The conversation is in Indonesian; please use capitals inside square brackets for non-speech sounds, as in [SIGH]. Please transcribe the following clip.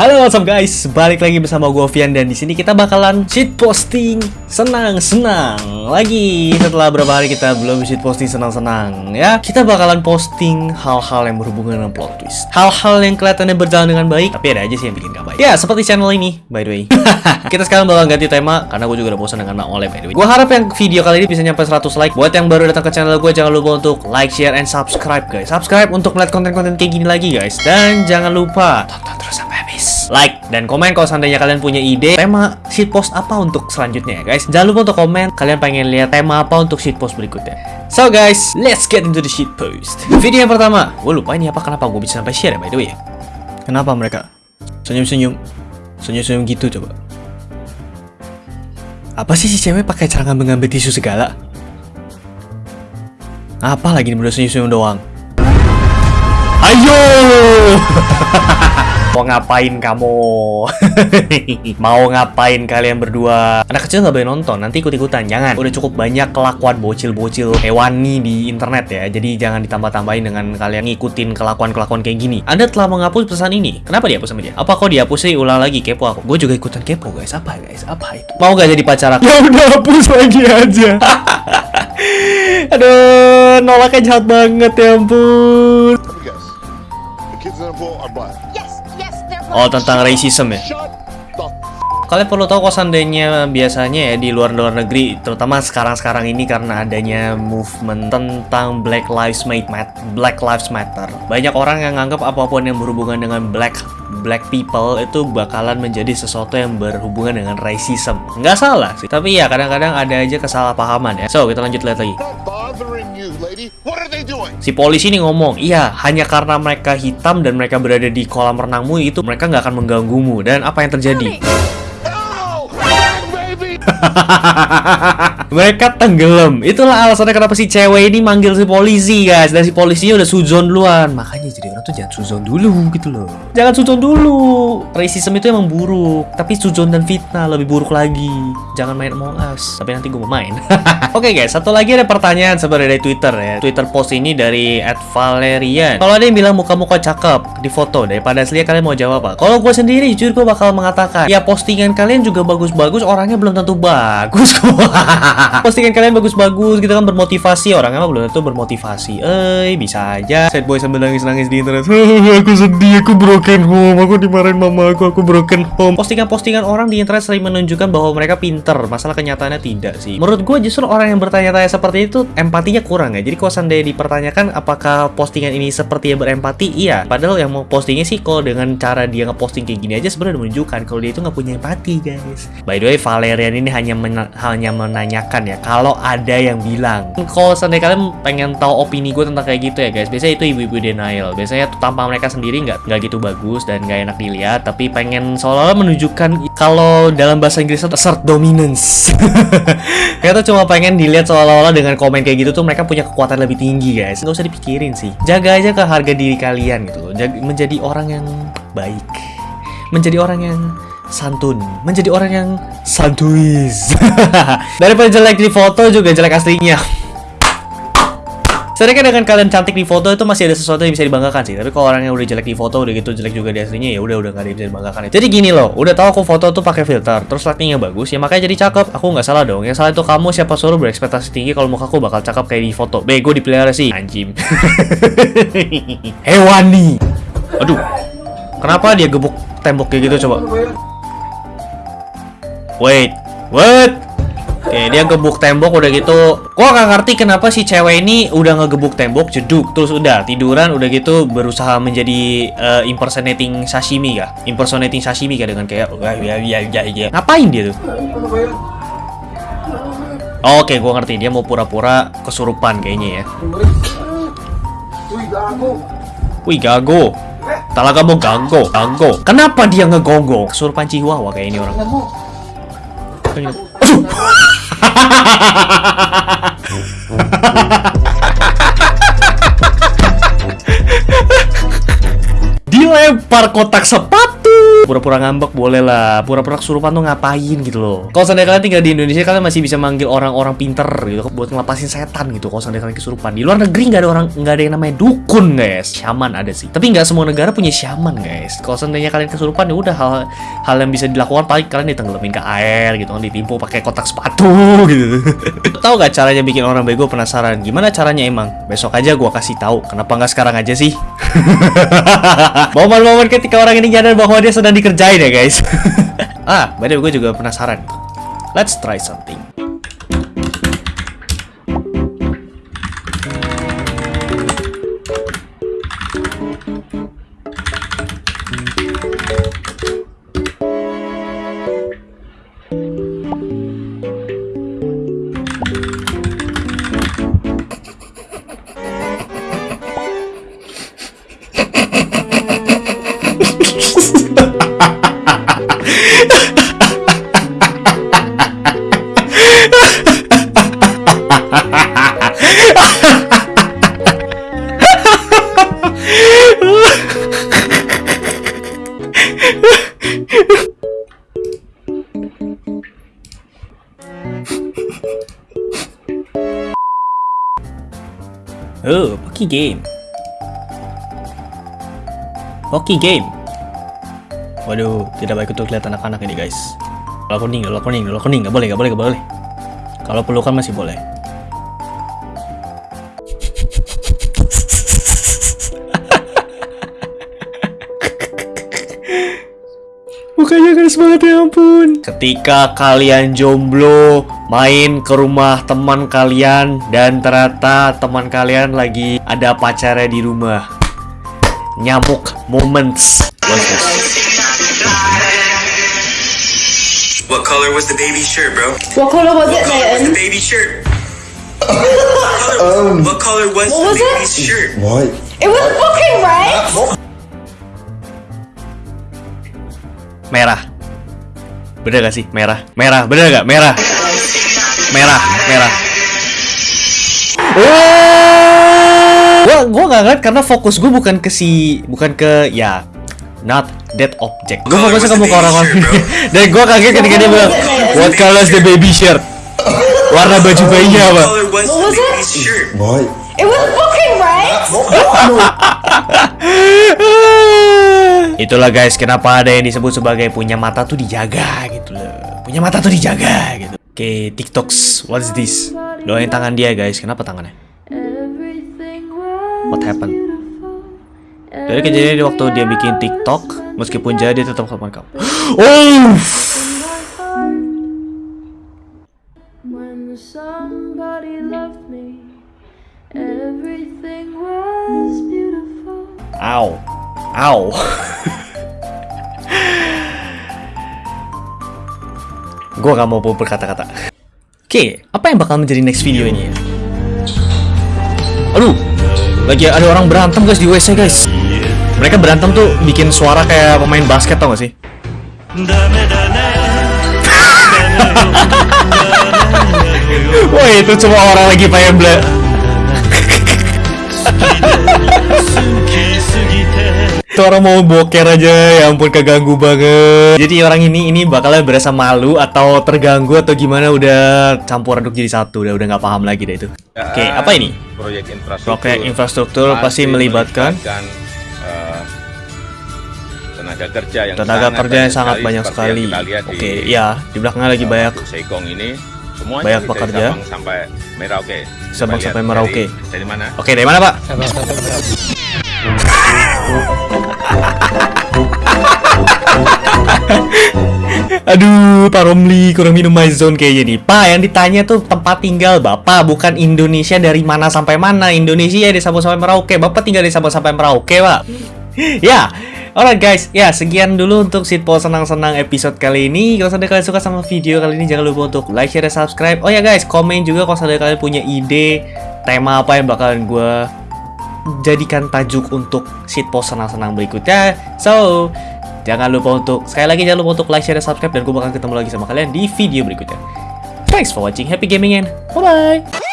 I don't what's up guys, balik lagi bersama gue Vian dan di sini kita bakalan shit posting senang-senang lagi setelah beberapa hari kita belum shit posting senang-senang ya. Kita bakalan posting hal-hal yang berhubungan dengan plot twist, hal-hal yang kelihatannya berjalan dengan baik, tapi ada aja sih yang bikin gak baik. Ya seperti channel ini by the way. [LAUGHS] kita sekarang bakal ganti tema karena gue juga udah bosan dengan oleh by the way. Gue harap yang video kali ini bisa nyampe 100 like. Buat yang baru datang ke channel gue jangan lupa untuk like, share, and subscribe guys. Subscribe untuk melihat konten-konten kayak gini lagi guys. Dan jangan lupa tonton terus sampai habis. Like dan komen kalau seandainya kalian punya ide tema shitpost apa untuk selanjutnya ya guys. Jangan lupa untuk komen kalian pengen lihat tema apa untuk shitpost berikutnya. So guys, let's get into the shitpost. Video yang pertama, gue lupa ini apa kenapa gue bisa sampai share ya by the way. Kenapa mereka senyum-senyum, senyum-senyum gitu coba? Apa sih si cewek pakai cara ngambil-ngambil tisu segala? Apa lagi nih udah senyum-senyum doang? Ayo! [LAUGHS] Mau ngapain kamu? [LAUGHS] Mau ngapain kalian berdua? Anak kecil nggak boleh nonton, nanti ikut-ikutan. Jangan. Udah cukup banyak kelakuan bocil-bocil hewani di internet ya. Jadi jangan ditambah-tambahin dengan kalian ngikutin kelakuan-kelakuan kayak gini. Anda telah menghapus pesan ini. Kenapa dihapus sama dia? Apa kok dihapus sih? Ulang lagi kepo aku. Gue juga ikutan kepo guys. Apa guys? Apa itu? Mau gak jadi pacar aku? Ya udah hapus lagi aja. [LAUGHS] Aduh, nolaknya jahat banget ya ampun. Let me guess. The kids in the pool are black. Oh, tentang racism ya? Kalian perlu tahu kalau seandainya biasanya ya di luar-luar negeri, terutama sekarang-sekarang ini karena adanya movement tentang Black Lives Matter, Black Lives Matter. Banyak orang yang nganggap apa pun yang berhubungan dengan black black people itu bakalan menjadi sesuatu yang berhubungan dengan racism. Nggak salah sih, tapi ya kadang-kadang ada aja kesalahpahaman ya. So, kita lanjut lihat lagi. Not bothering you, lady. What are they doing? Si polisi ini ngomong, iya hanya karena mereka hitam dan mereka berada di kolam renangmu itu mereka nggak akan mengganggumu. Dan apa yang terjadi? [LAUGHS] Mereka tenggelam. Itulah alasannya kenapa si cewek ini manggil si polisi, guys. Dan si polisinya udah suzon duluan. Makanya jadi orang tuh jangan suzon dulu gitu loh. Jangan suzon dulu. Racism itu emang buruk, tapi suzon dan fitnah lebih buruk lagi. Jangan main Among Us. Tapi nanti gue mau main. [LAUGHS] Oke guys, satu lagi ada pertanyaan sebenarnya dari Twitter ya. Twitter post ini dari @valerian. Kalau ada yang bilang muka-muka cakep di foto daripada aslinya kalian mau jawab apa? Kalau gue sendiri jujur gue bakal mengatakan, ya postingan kalian juga bagus-bagus, orangnya belum tentu bagus kok. [LAUGHS] postingan kalian bagus-bagus gitu kan bermotivasi, orangnya mah belum tentu bermotivasi. Eh, bisa aja. Sad boy sambil nangis-nangis di internet. [LAUGHS] aku sedih, aku broken home, aku dimarahin mama aku, aku broken home. Postingan-postingan orang di internet sering menunjukkan bahwa mereka pinter, masalah kenyataannya tidak sih. Menurut gue justru orang yang bertanya-tanya seperti itu empatinya kurang ya. Jadi kalau seandainya dipertanyakan apakah postingan ini seperti yang berempati, iya. Padahal yang mau postingnya sih kalau dengan cara dia ngeposting kayak gini aja sebenarnya menunjukkan kalau dia itu nggak punya empati guys. By the way, Valerian ini hanya mena- hanya menanyakan ya kalau ada yang bilang. Kalau seandainya kalian pengen tahu opini gue tentang kayak gitu ya guys, biasanya itu ibu-ibu denial. Biasanya tampang mereka sendiri nggak nggak gitu bagus dan nggak enak dilihat, tapi pengen seolah-olah menunjukkan kalau dalam bahasa Inggris assert dominance. [LAUGHS] Mereka tuh cuma pengen dilihat seolah-olah dengan komen kayak gitu tuh mereka punya kekuatan lebih tinggi guys. Nggak usah dipikirin sih. Jaga aja ke harga diri kalian gitu loh. Menjadi orang yang baik. Menjadi orang yang santun. Menjadi orang yang santuis. [LAUGHS] Daripada jelek di foto juga jelek aslinya. Sedangkan dengan kalian cantik di foto itu masih ada sesuatu yang bisa dibanggakan sih. Tapi kalau orang yang udah jelek di foto udah gitu jelek juga di aslinya ya udah udah gak ada yang bisa dibanggakan. Jadi gini loh, udah tahu aku foto tuh pakai filter, terus lightingnya bagus, ya makanya jadi cakep. Aku nggak salah dong. Yang salah itu kamu siapa suruh berekspektasi tinggi kalau mukaku bakal cakep kayak di foto. Bego dipelihara sih, anjing. [LAUGHS] Hewani. Aduh. Kenapa dia gebuk tembok kayak gitu coba? Wait, what? Oke, dia gebuk tembok udah gitu. Gua gak ngerti kenapa si cewek ini udah ngegebuk tembok, jeduk, terus udah tiduran, udah gitu berusaha menjadi eh, impersonating sashimi kah? Impersonating sashimi kah dengan kayak ya ya ya ya. Ngapain dia tuh? Oh, Oke, gua ngerti dia mau pura-pura kesurupan kayaknya ya. Wih, gago. Talaga mau ganggo, ganggo. Kenapa dia ngegonggong? Kesurupan chihuahua kayak ini orang. Aduh. [LAUGHS] Dilempar kotak sepatu. Pura-pura ngambek boleh lah. Pura-pura kesurupan tuh ngapain gitu loh. Kalau seandainya kalian tinggal di Indonesia, kalian masih bisa manggil orang-orang pinter gitu buat ngelapasin setan gitu. Kalau seandainya kalian kesurupan. Di luar negeri nggak ada orang, nggak ada yang namanya dukun guys. Shaman ada sih. Tapi nggak semua negara punya shaman guys. Kalau seandainya kalian kesurupan ya udah hal hal yang bisa dilakukan paling kalian ditenggelamin ke air gitu kan ditimpu pakai kotak sepatu [LAUGHS] gitu. tahu gak caranya bikin orang bego penasaran? Gimana caranya emang? Besok aja gua kasih tahu. Kenapa nggak sekarang aja sih? [LAUGHS] Momen-momen ketika orang ini nyadar bahwa dia sedang dikerjain ya guys. [LAUGHS] ah, by the way gue juga penasaran. Let's try something. Pocky Game. Pocky Game. Waduh, tidak baik untuk lihat anak-anak ini guys. Kalau kuning, kalau kuning, kalau kuning, nggak boleh, nggak boleh, nggak boleh. Kalau pelukan masih boleh. Keras banget ya ampun. Ketika kalian jomblo, main ke rumah teman kalian dan ternyata teman kalian lagi ada pacarnya di rumah. Nyamuk moments. What's this? What color was the baby shirt, bro? What colour was it, What color was the baby shirt? what, color, what color was What the was baby's shirt? White. It was fucking red. Merah. Bener gak sih? Merah. Merah. Bener gak? Merah. Merah. Merah. Oh! Gua gua nggak ngeliat karena fokus gue bukan ke si bukan ke ya not that object. Gue fokusnya ke muka orang-orang. [LAUGHS] Dan gue kaget ketika dia bilang What color is the baby shirt? Warna baju bayinya apa? What was What was it? White. It was fucking red. [LAUGHS] Itulah guys, kenapa ada yang disebut sebagai punya mata tuh dijaga gitu loh. Punya mata tuh dijaga gitu. Oke, TikToks, what's this? Doain tangan dia guys, kenapa tangannya? What happened? Dari kejadian di waktu dia bikin TikTok, meskipun jadi tetap kapan kamu. [GASPS] Oh! Ow. Ow. [LAUGHS] Gua gak mau berkata-kata. Oke, apa yang bakal menjadi next video ini? Aduh, lagi ada orang berantem guys di WC guys. Mereka berantem tuh bikin suara kayak pemain basket tau gak sih? [LAUGHS] Wah itu cuma orang lagi pengen bela Itu orang mau boker aja, ya ampun keganggu banget. Jadi orang ini ini bakalnya berasa malu atau terganggu atau gimana udah campur aduk jadi satu, udah udah nggak paham lagi deh itu. Oke, apa ini? proyek infrastruktur Proyek infrastruktur pasti melibatkan eh, tenaga kerja yang tenaga kerja yang sangat banyak sekali. Oke, di, ya di belakangnya lagi banyak. Seikong ini semuanya banyak pekerja. Sabang sampai Merauke. Sabang lihat sampai Merauke. Dari, dari mana? Oke, dari mana Pak? Aduh, Pak Romli kurang minum Maizone kayaknya nih. Pak, yang ditanya tuh tempat tinggal Bapak, bukan Indonesia dari mana sampai mana. Indonesia dari Sabang sampai Merauke. Bapak tinggal di Sabang sampai Merauke, Pak. [LAUGHS] ya, alright guys. Ya, sekian dulu untuk Sitpo senang-senang episode kali ini. Kalau sampai kalian suka sama video kali ini, jangan lupa untuk like, share, dan subscribe. Oh ya guys, komen juga kalau sampai kalian punya ide tema apa yang bakalan gue jadikan tajuk untuk shitpost senang-senang berikutnya. So, jangan lupa untuk sekali lagi jangan lupa untuk like, share, dan subscribe dan gue bakal ketemu lagi sama kalian di video berikutnya. Thanks for watching. Happy gaming and bye bye.